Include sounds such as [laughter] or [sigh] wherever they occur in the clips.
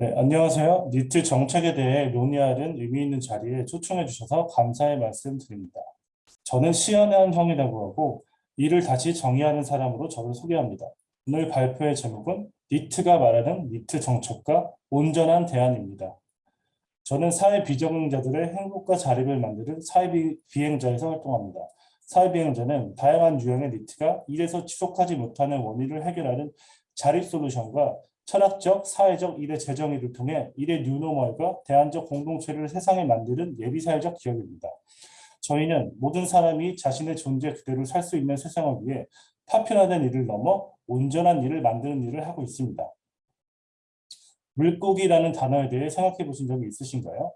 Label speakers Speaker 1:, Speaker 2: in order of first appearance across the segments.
Speaker 1: 네, 안녕하세요. 니트 정책에 대해 논의하는 의미 있는 자리에 초청해 주셔서 감사의 말씀 드립니다. 저는 시연한 형이라고 하고 이를 다시 정의하는 사람으로 저를 소개합니다. 오늘 발표의 제목은 니트가 말하는 니트 정책과 온전한 대안입니다. 저는 사회 비정응자들의 행복과 자립을 만드는 사회 비- 비행자에서 활동합니다. 사회 비행자는 다양한 유형의 니트가 일에서 지속하지 못하는 원인을 해결하는 자립 솔루션과 철학적, 사회적, 일의 재정의를 통해 일의 뉴노멀과 대안적 공동체를 세상에 만드는 예비사회적 기업입니다. 저희는 모든 사람이 자신의 존재 그대로 살 수 있는 세상을 위해 파편화된 일을 넘어 온전한 일을 만드는 일을 하고 있습니다. 물고기라는 단어에 대해 생각해 보신 적이 있으신가요?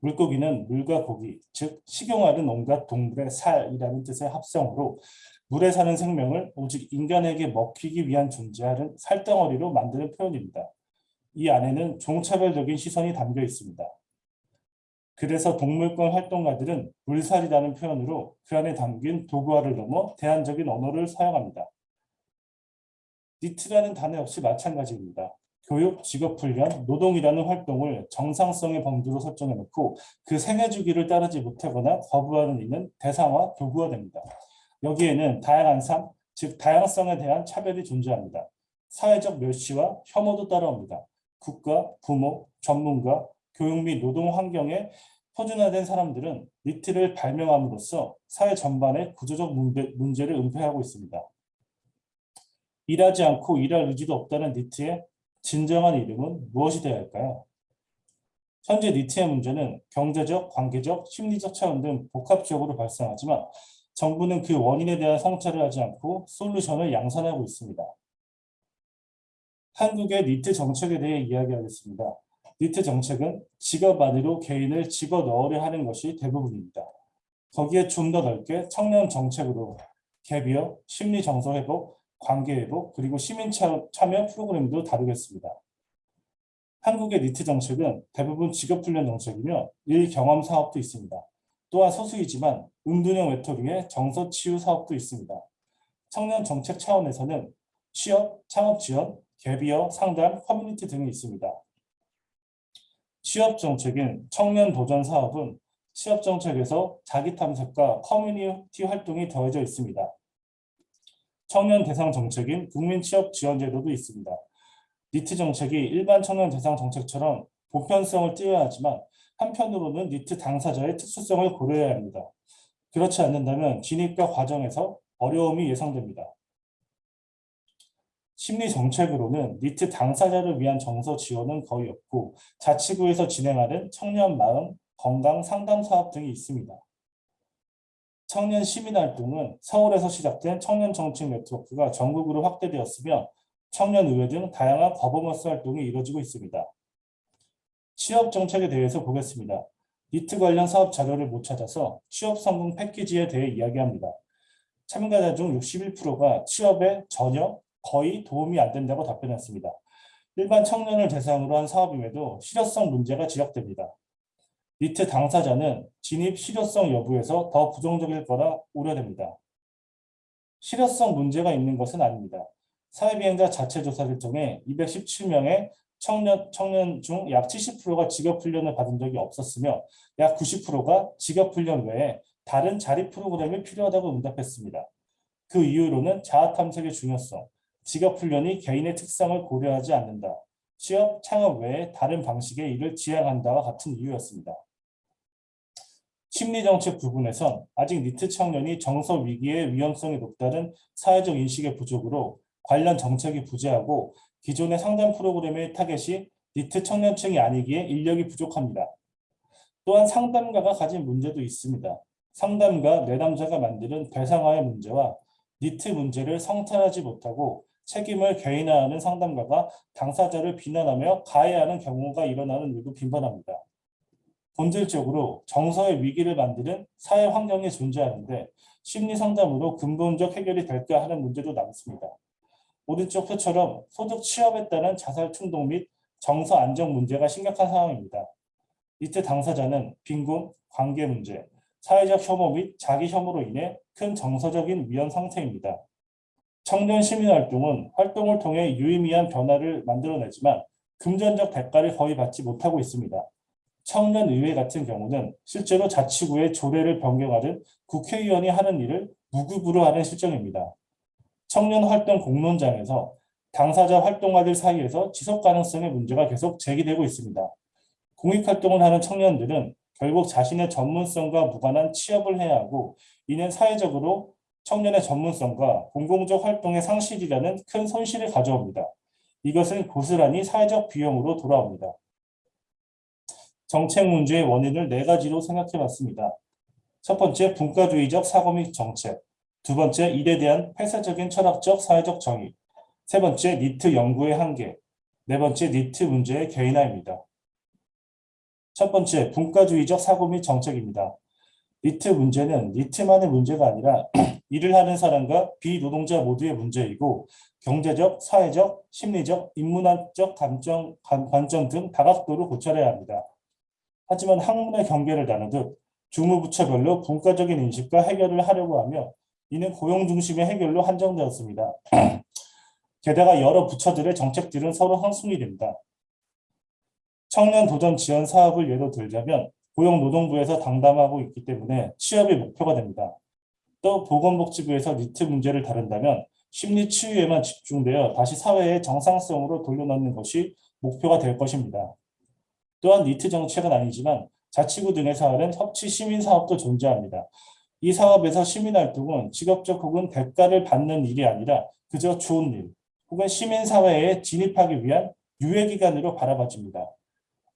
Speaker 1: 물고기는 물과 고기, 즉 식용하는 온갖 동물의 살이라는 뜻의 합성어로 물에 사는 생명을 오직 인간에게 먹히기 위한 존재하는 살덩어리로 만드는 표현입니다. 이 안에는 종차별적인 시선이 담겨 있습니다. 그래서 동물권 활동가들은 물살이라는 표현으로 그 안에 담긴 도구화를 넘어 대안적인 언어를 사용합니다. 니트라는 단어 역시 마찬가지입니다. 교육, 직업훈련, 노동이라는 활동을 정상성의 범주로 설정해놓고 그 생애 주기를 따르지 못하거나 거부하는 이는 대상화, 도구화됩니다. 여기에는 다양한 삶, 즉 다양성에 대한 차별이 존재합니다. 사회적 멸시와 혐오도 따라옵니다. 국가, 부모, 전문가, 교육 및 노동 환경에 표준화된 사람들은 니트를 발명함으로써 사회 전반의 구조적 문제, 문제 를 은폐하고 있습니다. 일하지 않고 일할 의지도 없다는 니트의 진정한 이름은 무엇이 되어야 할까요? 현재 니트의 문제는 경제적, 관계적, 심리적 차원 등 복합적으로 발생하지만 정부는 그 원인에 대한 성찰을 하지 않고 솔루션을 양산하고 있습니다. 한국의 니트 정책에 대해 이야기하겠습니다. 니트 정책은 직업 안으로 개인을 집어 넣으려 하는 것이 대부분입니다. 거기에 좀 더 넓게 청년 정책으로 갭이어, 심리 정서 회복, 관계 회복, 그리고 시민 차- 참여 프로그램도 다루겠습니다. 한국의 니트 정책은 대부분 직업 훈련 정책이며 일 경험 사업도 있습니다. 또한 소수이지만 은둔형 외톨이의 정서 치유 사업도 있습니다. 청년 정책 차원에서는 취업, 창업 지원, gap year, 상담, 커뮤니티 등이 있습니다. 취업 정책인 청년 도전 사업은 취업 정책에서 자기 탐색과 커뮤니티 활동이 더해져 있습니다. 청년 대상 정책인 국민 취업 지원 제도도 있습니다. NEET 정책이 일반 청년 대상 정책처럼 보편성을 띄어야 하지만 한편으로는 NEET 당사자의 특수성을 고려해야 합니다. 그렇지 않는다면 진입과 과정에서 어려움이 예상됩니다. 심리 정책으로는 NEET 당사자를 위한 정서 지원은 거의 없고 자치구에서 진행하는 청년 마음 건강 상담 사업 등이 있습니다. 청년 시민 활동은 서울에서 시작된 청년 정책 네트워크가 전국으로 확대되었으며 청년의회 등 다양한 거버넌스 활동이 이루어지고 있습니다. 취업 정책에 대해서 보겠습니다. 니트 관련 사업 자료를 못 찾아서 취업 성공 패키지에 대해 이야기합니다. 참가자 중 61%가 취업에 전혀 거의 도움이 안 된다고 답변했습니다. 일반 청년을 대상으로 한 사업임에도 실효성 문제가 지적됩니다. 니트 당사자는 진입 실효성 여부에서 더 부정적일 거라 우려됩니다. 실효성 문제가 있는 것은 아닙니다. 사회비행자 자체 조사를 통해 217명의 청년, 청년 중 약 70%가 직업훈련을 받은 적이 없었으며 약 90%가 직업훈련 외에 다른 자립 프로그램이 필요하다고 응답했습니다. 그 이유로는 자아탐색의 중요성, 직업훈련이 개인의 특성을 고려하지 않는다. 취업, 창업 외에 다른 방식의 일을 지향한다와 같은 이유였습니다. 심리정책 부분에선 아직 니트 청년이 정서 위기의 위험성이 높다는 사회적 인식의 부족으로 관련 정책이 부재하고 기존의 상담 프로그램의 타겟이 니트 청년층이 아니기에 인력이 부족합니다. 또한 상담가가 가진 문제도 있습니다. 상담가 내담자가 만드는 대상화의 문제와 니트 문제를 성찰하지 못하고 책임을 개인화하는 상담가가 당사자를 비난하며 가해하는 경우가 일어나는 일도 빈번합니다. 본질적으로 정서의 위기를 만드는 사회 환경이 존재하는데 심리 상담으로 근본적 해결이 될까 하는 문제도 남습니다. 오른쪽 표처럼 소득 취업에 따른 자살 충동 및 정서 안정 문제가 심각한 상황입니다. 이때 당사자는 빈곤, 관계 문제, 사회적 혐오 및 자기 혐오로 인해 큰 정서적인 위험 상태입니다. 청년 시민활동은 활동을 통해 유의미한 변화를 만들어내지만 금전적 대가를 거의 받지 못하고 있습니다. 청년의회 같은 경우는 실제로 자치구의 조례를 변경하듯 국회의원이 하는 일을 무급으로 하는 실정입니다. 청년활동 공론장에서 당사자 활동가들 사이에서 지속 가능성의 문제가 계속 제기되고 있습니다. 공익활동을 하는 청년들은 결국 자신의 전문성과 무관한 취업을 해야 하고 이는 사회적으로 청년의 전문성과 공공적 활동의 상실이라는 큰 손실을 가져옵니다. 이것은 고스란히 사회적 비용으로 돌아옵니다. 정책 문제의 원인을 네 가지로 생각해 봤습니다. 첫 번째, 분과주의적 사고 및 정책. 두 번째, 일에 대한 폐쇄적인 철학적 사회적 정의. 세 번째, 니트 연구의 한계. 네 번째, 니트 문제의 개인화입니다. 첫 번째, 분과주의적 사고 및 정책입니다. 니트 문제는 니트만의 문제가 아니라 [clears throat] 일을 하는 사람과 비노동자 모두의 문제이고 경제적, 사회적, 심리적, 인문학적 감정, 관점 등 다각도로 고찰해야 합니다. 하지만 학문의 경계를 나누듯 주무부처별로 분과적인 인식과 해결을 하려고 하며 이는 고용 중심의 해결로 한정되었습니다. [clears throat] 게다가 여러 부처들의 정책들은 서로 상충이 됩니다. 청년 도전 지원 사업을 예로 들자면 고용노동부에서 당담하고 있기 때문에 취업이 목표가 됩니다. 또 보건복지부에서 니트 문제를 다룬다면 심리 치유에만 집중되어 다시 사회의 정상성으로 돌려놓는 것이 목표가 될 것입니다. 또한 니트 정책은 아니지만 자치구 등에서 하는 협치 시민 사업도 존재합니다. 이 사업에서 시민활동은 직업적 혹은 대가를 받는 일이 아니라 그저 좋은 일 혹은 시민사회에 진입하기 위한 유예기간으로 바라봐집니다.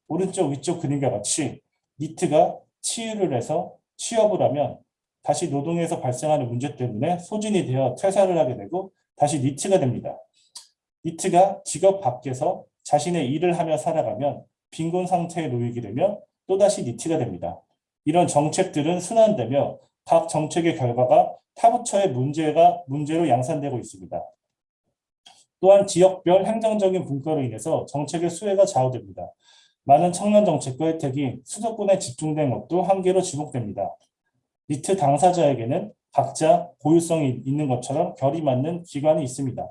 Speaker 1: 오른쪽 위쪽 그림과 같이 니트가 치유를 해서 취업을 하면 다시 노동에서 발생하는 문제 때문에 소진이 되어 퇴사를 하게 되고 다시 니트가 됩니다. 니트가 직업 밖에서 자신의 일을 하며 살아가면 빈곤 상태에 놓이게 되면 또다시 니트가 됩니다. 이런 정책들은 순환되며 각 정책의 결과가 타부처의 문제가 문제로 양산되고 있습니다. 또한 지역별 행정적인 분과로 인해서 정책의 수혜가 좌우됩니다. 많은 청년 정책과 혜택이 수도권에 집중된 것도 한계로 지목됩니다. 니트 당사자에게는 각자 고유성이 있는 것처럼 결이 맞는 기관이 있습니다.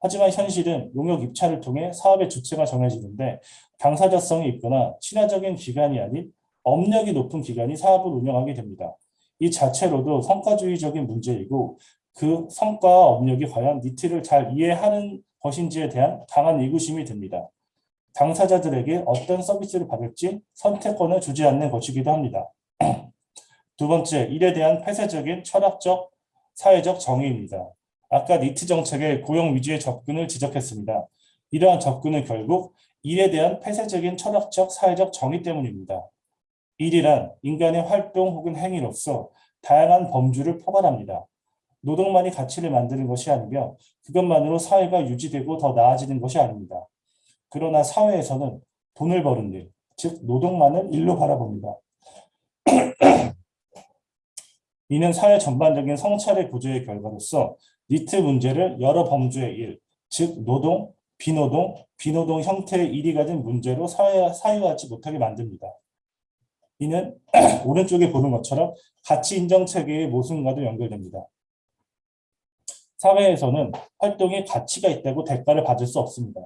Speaker 1: 하지만 현실은 용역 입찰을 통해 사업의 주체가 정해지는데 당사자성이 있거나 친화적인 기관이 아닌 업력이 높은 기관이 사업을 운영하게 됩니다. 이 자체로도 성과주의적인 문제이고 그 성과와 업력이 과연 니트를 잘 이해하는 것인지에 대한 강한 의구심이 듭니다. 당사자들에게 어떤 서비스를 받을지 선택권을 주지 않는 것이기도 합니다. [clears throat] 두 번째, 일에 대한 폐쇄적인 철학적, 사회적 정의입니다. 아까 니트 정책의 고용 위주의 접근을 지적했습니다. 이러한 접근은 결국 일에 대한 폐쇄적인 철학적, 사회적 정의 때문입니다. 일이란 인간의 활동 혹은 행위로서 다양한 범주를 포괄합니다. 노동만이 가치를 만드는 것이 아니며 그것만으로 사회가 유지되고 더 나아지는 것이 아닙니다. 그러나 사회에서는 돈을 버는 일, 즉 노동만을 일로 바라봅니다. [clears throat] 이는 사회 전반적인 성찰의 구조의 결과로서 니트 문제를 여러 범주의 일, 즉 노동, 비노동, 비노동 형태의 일이 가진 문제로 사회, 사유하지 못하게 만듭니다. 이는 [clears throat] 오른쪽에 보는 것처럼 가치 인정 체계의 모순과도 연결됩니다. 사회에서는 활동에 가치가 있다고 대가를 받을 수 없습니다.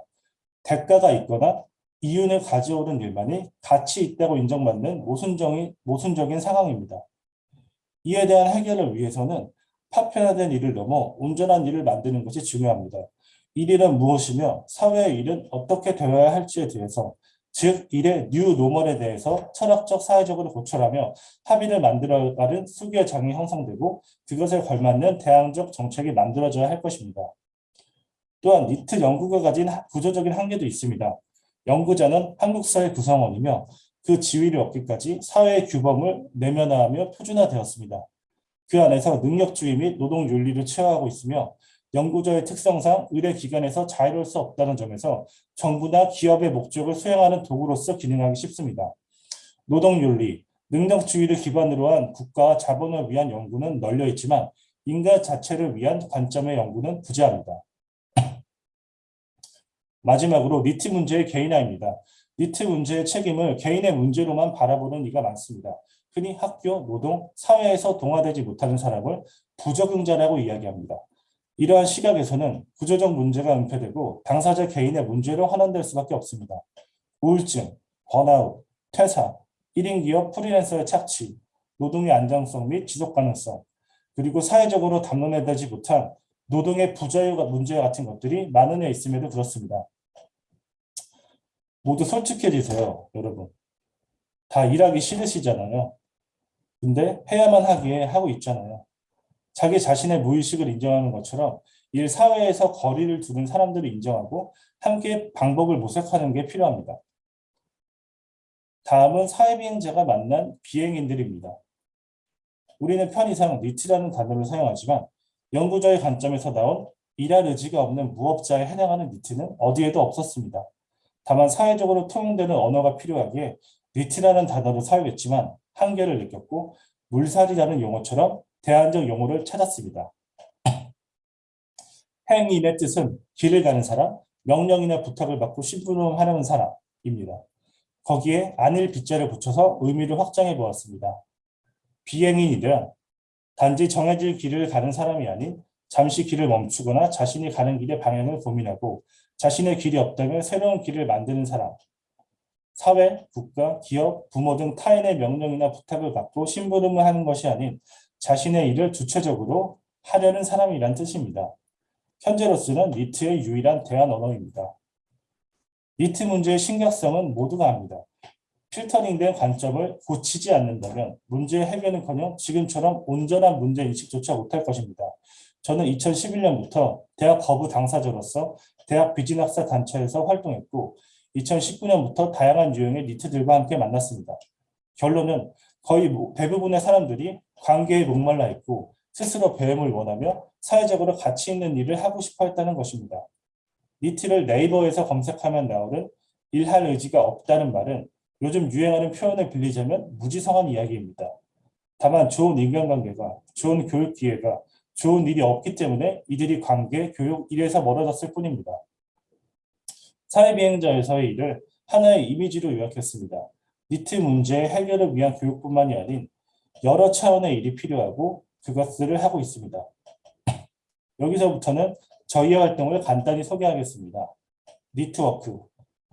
Speaker 1: 대가가 있거나 이윤을 가져오는 일만이 가치 있다고 인정받는 모순적인, 모순적인 상황입니다. 이에 대한 해결을 위해서는 파편화된 일을 넘어 온전한 일을 만드는 것이 중요합니다. 이 일은 무엇이며 사회의 일은 어떻게 되어야 할지에 대해서 즉 일의 new normal에 대해서 철학적 사회적으로 고찰하며 합의를 만들어가는 수교장이 형성되고 그것에 걸맞는 대항적 정책이 만들어져야 할 것입니다. 또한 니트 연구가 가진 구조적인 한계도 있습니다. 연구자는 한국 사회 구성원이며 그 지위를 얻기까지 사회의 규범을 내면화하며 표준화되었습니다. 그 안에서 능력주의 및 노동윤리를 체화하고 있으며 연구자의 특성상 의뢰 기관에서 자유로울 수 없다는 점에서 정부나 기업의 목적을 수행하는 도구로서 기능하기 쉽습니다. 노동윤리, 능력주의를 기반으로 한 국가와 자본을 위한 연구는 널려 있지만 인간 자체를 위한 관점의 연구는 부재합니다. [clears throat] 마지막으로 니트 문제의 개인화입니다. 니트 문제의 책임을 개인의 문제로만 바라보는 이가 많습니다. 흔히 학교, 노동, 사회에서 동화되지 못하는 사람을 부적응자라고 이야기합니다. 이러한 시각에서는 구조적 문제가 은폐되고 당사자 개인의 문제로 환원될 수밖에 없습니다. 우울증, 번아웃, 퇴사, 1인 기업 프리랜서의 착취, 노동의 안정성 및 지속 가능성, 그리고 사회적으로 담론해되지 못한 노동의 부자유가 문제 같은 것들이 만연해 있음에도 그렇습니다. 모두 솔직해지세요, 여러분. 다 일하기 싫으시잖아요. 근데 해야만 하기에 하고 있잖아요. 자기 자신의 무의식을 인정하는 것처럼 일 사회에서 거리를 두는 사람들을 인정하고 함께 방법을 모색하는 게 필요합니다. 다음은 사회비행자가 만난 비행인들입니다. 우리는 편의상 니트라는 단어를 사용하지만 연구자의 관점에서 나온 일할 의지가 없는 무업자에 해당하는 니트는 어디에도 없었습니다. 다만 사회적으로 통용되는 언어가 필요하기에 니트라는 단어를 사용했지만 한계를 느꼈고 물살이라는 용어처럼 대안적 용어를 찾았습니다. 행인의 뜻은 길을 가는 사람, 명령이나 부탁을 받고 심부름하려는 사람입니다. 거기에 안일 빗자를 붙여서 의미를 확장해 보았습니다. 비행인이란 단지 정해질 길을 가는 사람이 아닌 잠시 길을 멈추거나 자신이 가는 길의 방향을 고민하고 자신의 길이 없다면 새로운 길을 만드는 사람. 사회, 국가, 기업, 부모 등 타인의 명령이나 부탁을 받고 심부름을 하는 것이 아닌 자신의 일을 주체적으로 하려는 사람이란 뜻입니다. 현재로서는 니트의 유일한 대안 언어입니다. 니트 문제의 심각성은 모두가 압니다. 필터링된 관점을 고치지 않는다면 문제의 해결은커녕 지금처럼 온전한 문제인식조차 못할 것입니다. 저는 2011년부터 대학 거부 당사자로서 대학 비진학사 단체에서 활동했고 2019년부터 다양한 유형의 니트들과 함께 만났습니다. 결론은 거의 대부분의 사람들이 관계에 목말라 있고 스스로 배움을 원하며 사회적으로 가치 있는 일을 하고 싶어 했다는 것입니다. 니트를 네이버에서 검색하면 나오는 일할 의지가 없다는 말은 요즘 유행하는 표현을 빌리자면 무지성한 이야기입니다. 다만 좋은 인간관계가, 좋은 교육 기회가, 좋은 일이 없기 때문에 이들이 관계, 교육, 일에서 멀어졌을 뿐입니다. 사회비행자에서의 일을 하나의 이미지로 요약했습니다. 니트 문제의 해결을 위한 교육뿐만이 아닌 여러 차원의 일이 필요하고 그것들을 하고 있습니다. [clears throat] 여기서부터는 저희의 활동을 간단히 소개하겠습니다. 니트워크,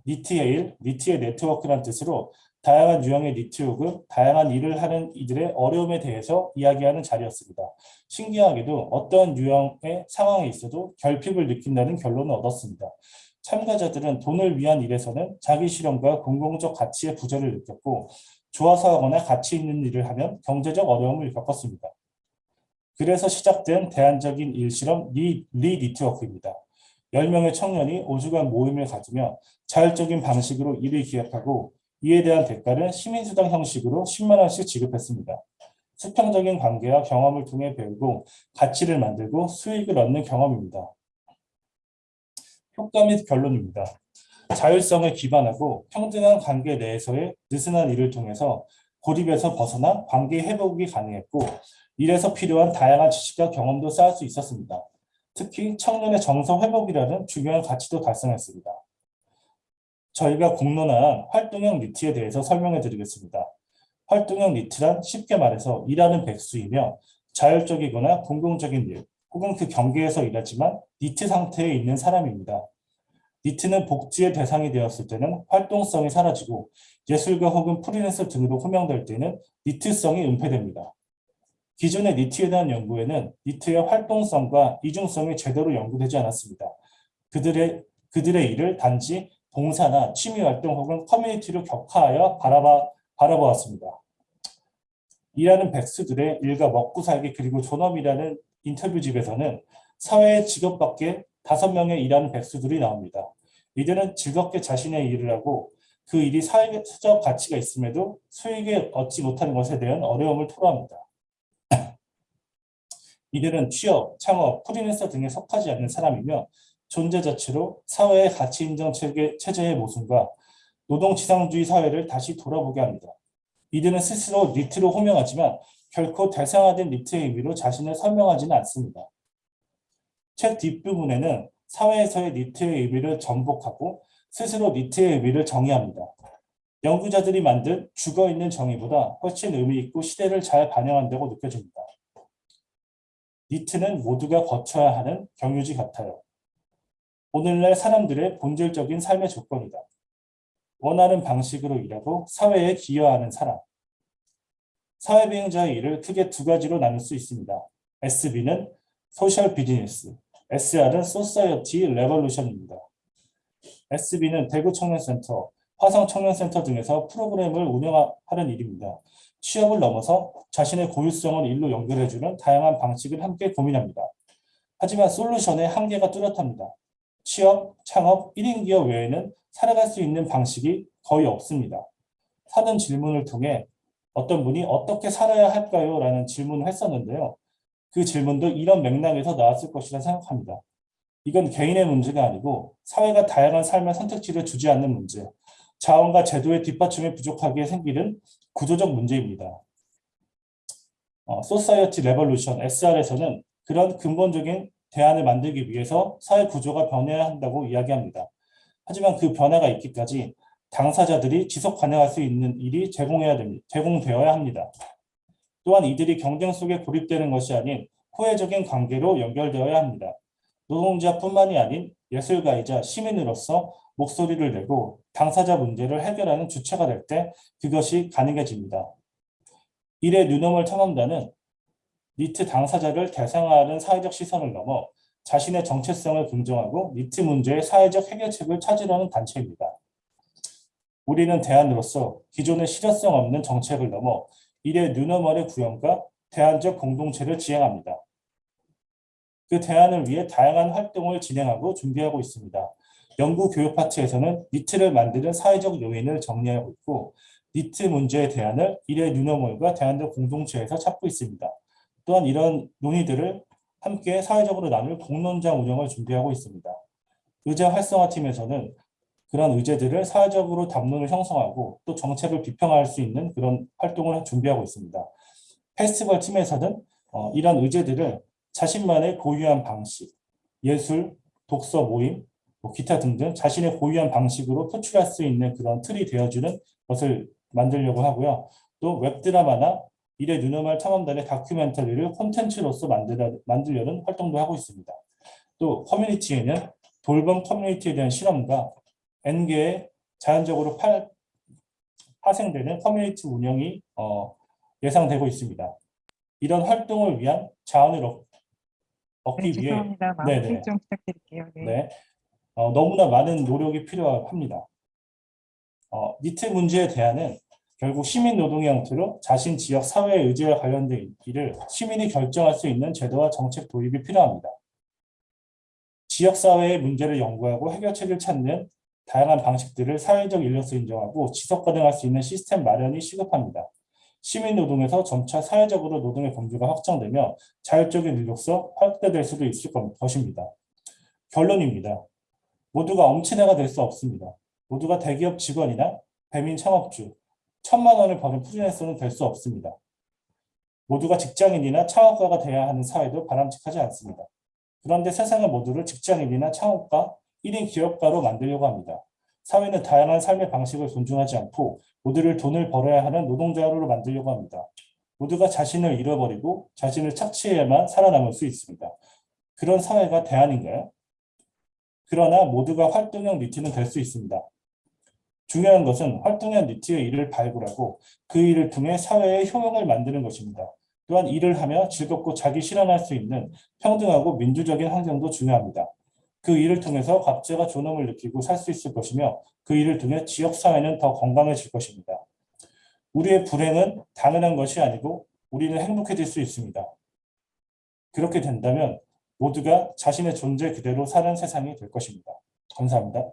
Speaker 1: 니트의 일, 니트의 네트워크란 뜻으로 다양한 유형의 니트 혹은 다양한 일을 하는 이들의 어려움에 대해서 이야기하는 자리였습니다. 신기하게도 어떤 유형의 상황에 있어도 결핍을 느낀다는 결론을 얻었습니다. 참가자들은 돈을 위한 일에서는 자기 실현과 공공적 가치의 부재를 느꼈고 좋아서 하거나 가치 있는 일을 하면 경제적 어려움을 겪었습니다. 그래서 시작된 대안적인 일실험 리, 리 니트워크입니다. 10명의 청년이 5주간 모임을 가지며 자율적인 방식으로 일을 기획하고 이에 대한 대가를 시민수당 형식으로 10만 원씩 지급했습니다. 수평적인 관계와 경험을 통해 배우고 가치를 만들고 수익을 얻는 경험입니다. 효과 및 결론입니다. 자율성을 기반하고 평등한 관계 내에서의 느슨한 일을 통해서 고립에서 벗어나 관계 회복이 가능했고 일에서 필요한 다양한 지식과 경험도 쌓을 수 있었습니다. 특히 청년의 정서 회복이라는 중요한 가치도 달성했습니다. 저희가 공론한 활동형 니트에 대해서 설명해 드리겠습니다. 활동형 니트란 쉽게 말해서 일하는 백수이며 자율적이거나 공공적인 일 혹은 그 경계에서 일하지만 니트 상태에 있는 사람입니다. 니트는 복지의 대상이 되었을 때는 활동성이 사라지고 예술가 혹은 프리랜서 등으로 호명될 때는 니트성이 은폐됩니다. 기존의 니트에 대한 연구에는 니트의 활동성과 이중성이 제대로 연구되지 않았습니다. 그들의, 그들의 일을 단지 봉사나 취미활동 혹은 커뮤니티로 격화하여 바라봐, 바라보았습니다. 일하는 백수들의 일과 먹고 살기 그리고 존엄이라는 인터뷰집에서는 사회의 직업 밖에 다섯 명의 일하는 백수들이 나옵니다. 이들은 즐겁게 자신의 일을 하고 그 일이 사회적 가치가 있음에도 수익을 얻지 못하는 것에 대한 어려움을 토로합니다. [clears throat] 이들은 취업, 창업, 프리랜서 등에 속하지 않는 사람이며 존재 자체로 사회의 가치 인정 체계, 체제의 모순과 노동지상주의 사회를 다시 돌아보게 합니다. 이들은 스스로 니트로 호명하지만 결코 대상화된 니트의 의미로 자신을 설명하지는 않습니다. 책 뒷부분에는 사회에서의 니트의 의미를 전복하고 스스로 니트의 의미를 정의합니다. 연구자들이 만든 죽어있는 정의보다 훨씬 의미있고 시대를 잘 반영한다고 느껴집니다. 니트는 모두가 거쳐야 하는 경유지 같아요. 오늘날 사람들의 본질적인 삶의 조건이다. 원하는 방식으로 일하고 사회에 기여하는 사람. 사회비행자의 일을 크게 두 가지로 나눌 수 있습니다. SB는 social business, SR은 society revolution입니다. SB는 대구 청년센터, 화성 청년센터 등에서 프로그램을 운영하는 일입니다. 취업을 넘어서 자신의 고유성을 일로 연결해주는 다양한 방식을 함께 고민합니다. 하지만 솔루션의 한계가 뚜렷합니다. 취업, 창업, 1인 기업 외에는 살아갈 수 있는 방식이 거의 없습니다. 사는 질문을 통해 어떤 분이 어떻게 살아야 할까요? 라는 질문을 했었는데요. 그 질문도 이런 맥락에서 나왔을 것이라 생각합니다. 이건 개인의 문제가 아니고 사회가 다양한 삶의 선택지를 주지 않는 문제, 자원과 제도의 뒷받침이 부족해 생기는 구조적 문제입니다. 어, society revolution SR에서는 그런 근본적인 대안을 만들기 위해서 사회 구조가 변해야 한다고 이야기합니다. 하지만 그 변화가 있기까지 당사자들이 지속 가능할 수 있는 일이 제공해야 됩니다. 제공되어야 합니다. 또한 이들이 경쟁 속에 고립되는 것이 아닌 호혜적인 관계로 연결되어야 합니다. 노동자뿐만이 아닌 예술가이자 시민으로서 목소리를 내고 당사자 문제를 해결하는 주체가 될 때 그것이 가능해집니다. 일의 뉴넘을 탐험단은 니트 당사자를 대상화하는 사회적 시선을 넘어 자신의 정체성을 긍정하고 니트 문제의 사회적 해결책을 찾으려는 단체입니다. 우리는 대안으로서 기존의 실효성 없는 정책을 넘어 일의 뉴너멀의 구현과 대안적 공동체를 지향합니다. 그 대안을 위해 다양한 활동을 진행하고 준비하고 있습니다. 연구 교육 파트에서는 니트를 만드는 사회적 요인을 정리하고 있고 니트 문제의 대안을 일의 뉴너멀과 대안적 공동체에서 찾고 있습니다. 또한 이런 논의들을 함께 사회적으로 나눌 공론장 운영을 준비하고 있습니다. 의제 활성화팀에서는 그런 의제들을 사회적으로 담론을 형성하고 또 정책을 비평할 수 있는 그런 활동을 준비하고 있습니다. 페스티벌 팀에서는 어, 이런 의제들을 자신만의 고유한 방식, 예술, 독서 모임, 뭐 기타 등등 자신의 고유한 방식으로 표출할 수 있는 그런 틀이 되어주는 것을 만들려고 하고요. 또 웹드라마나 일의 누누말 탐험단의 다큐멘터리를 콘텐츠로서 만들려는 활동도 하고 있습니다. 또 커뮤니티에는 돌봄 커뮤니티에 대한 실험과 N개의 자연적으로 파, 파생되는 커뮤니티 운영이 어, 예상되고 있습니다. 이런 활동을 위한 자원을 얻, 얻기
Speaker 2: 네,
Speaker 1: 위해. 네네.
Speaker 2: 좀 부탁드릴게요. 네.
Speaker 1: 네, 어, 너무나 많은 노력이 필요합니다. 어, 니트 문제에 대안은 결국 시민 노동의 형태로 자신 지역 사회의 의지와 관련된 일을 시민이 결정할 수 있는 제도와 정책 도입이 필요합니다. 지역 사회의 문제를 연구하고 해결책을 찾는 다양한 방식들을 사회적 인력수 인정하고 지속 가능할 수 있는 시스템 마련이 시급합니다. 시민 노동에서 점차 사회적으로 노동의 범주가 확장되며 자율적인 인력서 확대될 수도 있을 것입니다. 결론입니다. 모두가 엄친아가 될 수 없습니다. 모두가 대기업 직원이나 배민 창업주, 천만 원을 버는 프리랜서는 될 수 없습니다. 모두가 직장인이나 창업가가 돼야 하는 사회도 바람직하지 않습니다. 그런데 세상의 모두를 직장인이나 창업가, 1인 기업가로 만들려고 합니다. 사회는 다양한 삶의 방식을 존중하지 않고 모두를 돈을 벌어야 하는 노동자로 만들려고 합니다. 모두가 자신을 잃어버리고 자신을 착취해야만 살아남을 수 있습니다. 그런 사회가 대안인가요? 그러나 모두가 활동형 니트는 될 수 있습니다. 중요한 것은 활동형 니트의 일을 발굴하고 그 일을 통해 사회의 효용을 만드는 것입니다. 또한 일을 하며 즐겁고 자기 실현할 수 있는 평등하고 민주적인 환경도 중요합니다. 그 일을 통해서 각자가 존엄을 느끼고 살 수 있을 것이며 그 일을 통해 지역사회는 더 건강해질 것입니다. 우리의 불행은 당연한 것이 아니고 우리는 행복해질 수 있습니다. 그렇게 된다면 모두가 자신의 존재 그대로 사는 세상이 될 것입니다. 감사합니다.